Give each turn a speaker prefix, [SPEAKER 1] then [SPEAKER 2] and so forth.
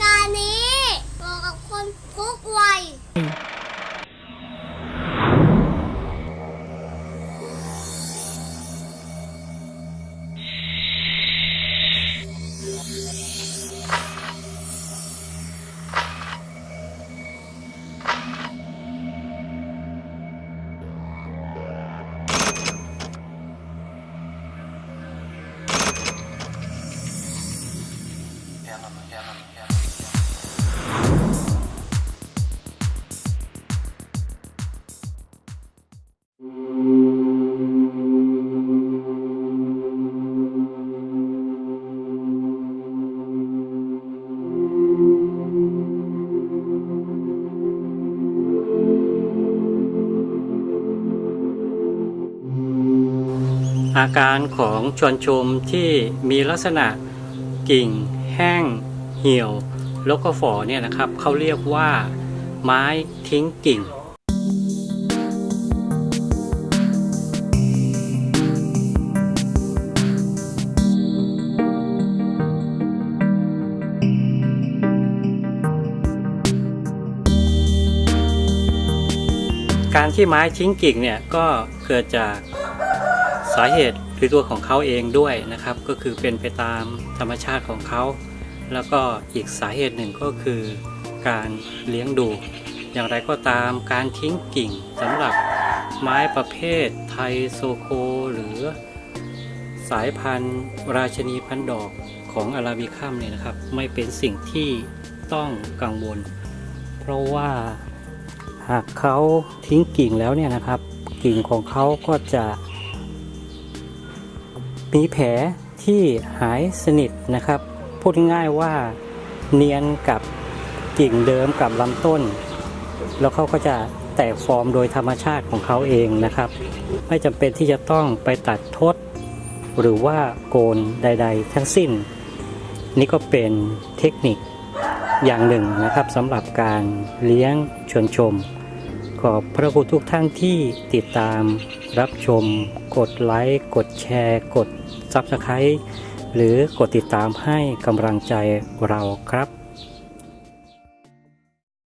[SPEAKER 1] การนี้เหมาะกับคนทุกวัย
[SPEAKER 2] อาการของชวนชมที่มีลักษณะกิ่ง แห้ง เหี่ยว แล้วก็ฝ่อเนี่ยนะครับเขาเรียกว่าไม้ทิ้งกิ่งการที่ไม้ทิ้งกิ่งเนี่ยก็เกิดจาก สาเหตุคือตัวของเขาเองด้วยนะครับ ก็คือเป็นไปตามธรรมชาติของเขา แล้วก็อีกสาเหตุหนึ่งก็คือ การเลี้ยงดู อย่างไรก็ตามการทิ้งกิ่งสำหรับไม้ประเภทไทยโซโค หรือสายพันธุ์ ราชนีพันธุ์ดอกของอาราบิคัมเนี่ยนะครับ ไม่เป็นสิ่งที่ต้องกังวล เพราะว่าหากเขาทิ้งกิ่งแล้วเนี่ยนะครับ กิ่งของเขาก็จะ มีแผลที่หายสนิทนะครับ พูดง่ายว่าเนียนกับกิ่งเดิมกับลำต้น แล้วเขาก็จะแตกฟอร์มโดยธรรมชาติของเขาเองนะครับ ไม่จำเป็นที่จะต้องไปตัดทด หรือว่าโกนใด ๆ ทั้งสิ้น นี่ก็เป็นเทคนิคอย่างหนึ่งนะครับสำหรับการเลี้ยงชวนชม ขอบพระคุณทุกท่านที่ติดตามรับชม กดไลค์ กดแชร์ กด s u b สไครต์หรือกดติดตามให้กำลังใจเราครับ